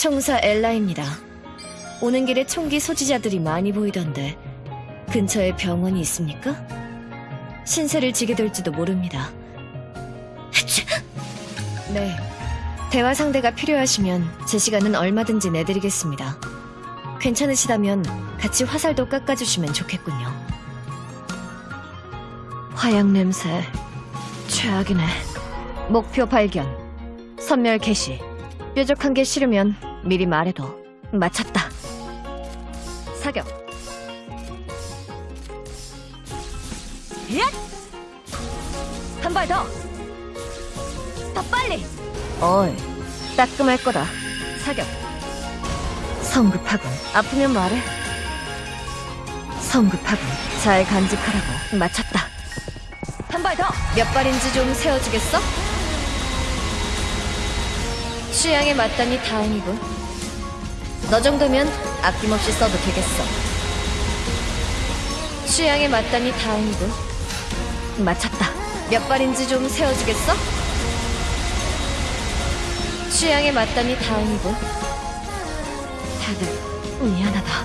총사 엘라입니다. 오는 길에 총기 소지자들이 많이 보이던데 근처에 병원이 있습니까? 신세를 지게 될지도 모릅니다. 네. 대화 상대가 필요하시면 제 시간은 얼마든지 내드리겠습니다. 괜찮으시다면 같이 화살도 깎아주시면 좋겠군요. 화약 냄새 최악이네. 목표 발견. 선멸 개시. 뾰족한 게 싫으면 미리 말해도 맞췄다. 사격. 한발 더. 더 빨리. 어이, 따끔할 거다. 사격. 성급하군. 아프면 말해. 성급하군. 잘 간직하라고. 맞췄다. 한 발 더. 몇 발인지 좀 세워주겠어? 취향에 맞다니 다행이군. 너 정도면 아낌없이 써도 되겠어. 취향에 맞다니 다행이군. 맞췄다. 몇 발인지 좀 세워주겠어? 취향에 맞다니 다행이군. 다들 미안하다.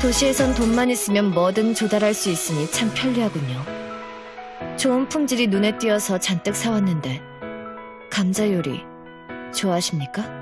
도시에선 돈만 있으면 뭐든 조달할 수 있으니 참 편리하군요. 좋은 품질이 눈에 띄어서 잔뜩 사왔는데 감자 요리 좋아하십니까?